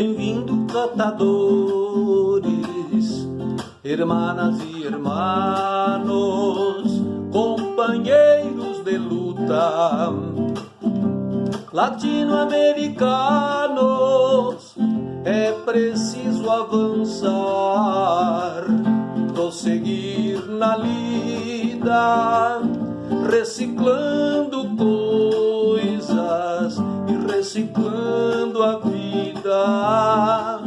Bem-vindo, catadores, hermanas e hermanos, companheiros de luta, latino-americanos. É preciso avançar, prosseguir na lida, reciclando coisas e reciclando a vida,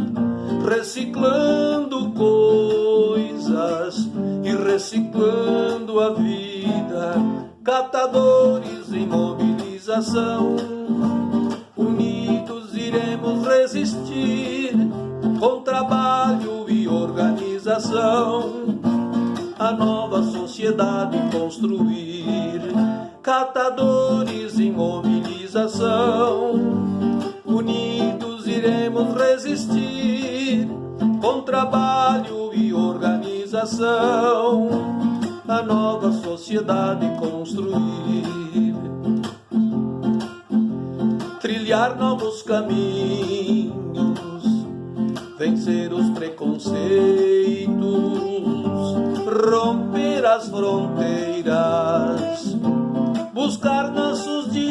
reciclando coisas e reciclando a vida. Catadores em mobilização, unidos iremos resistir com trabalho e organização a nova sociedade construir. Catadores em mobilização, unidos iremos resistir com trabalho e organização. A nova sociedade construir. Trilhar novos caminhos, vencer os preconceitos romper as fronteiras, buscar nossos direitos,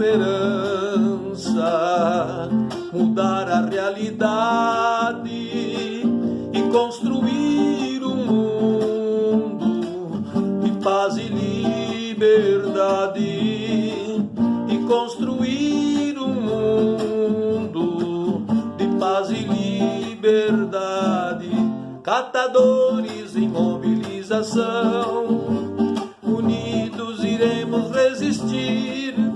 esperança, mudar a realidade e construir um mundo de paz e liberdade e construir um mundo de paz e liberdade catadores em mobilização. Unidos iremos resistir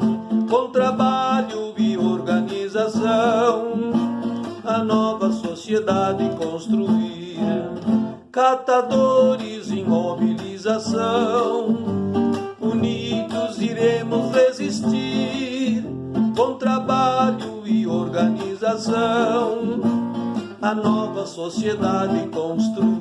a nova sociedade construir. Catadores em mobilização, unidos iremos resistir com trabalho e organização a nova sociedade construir.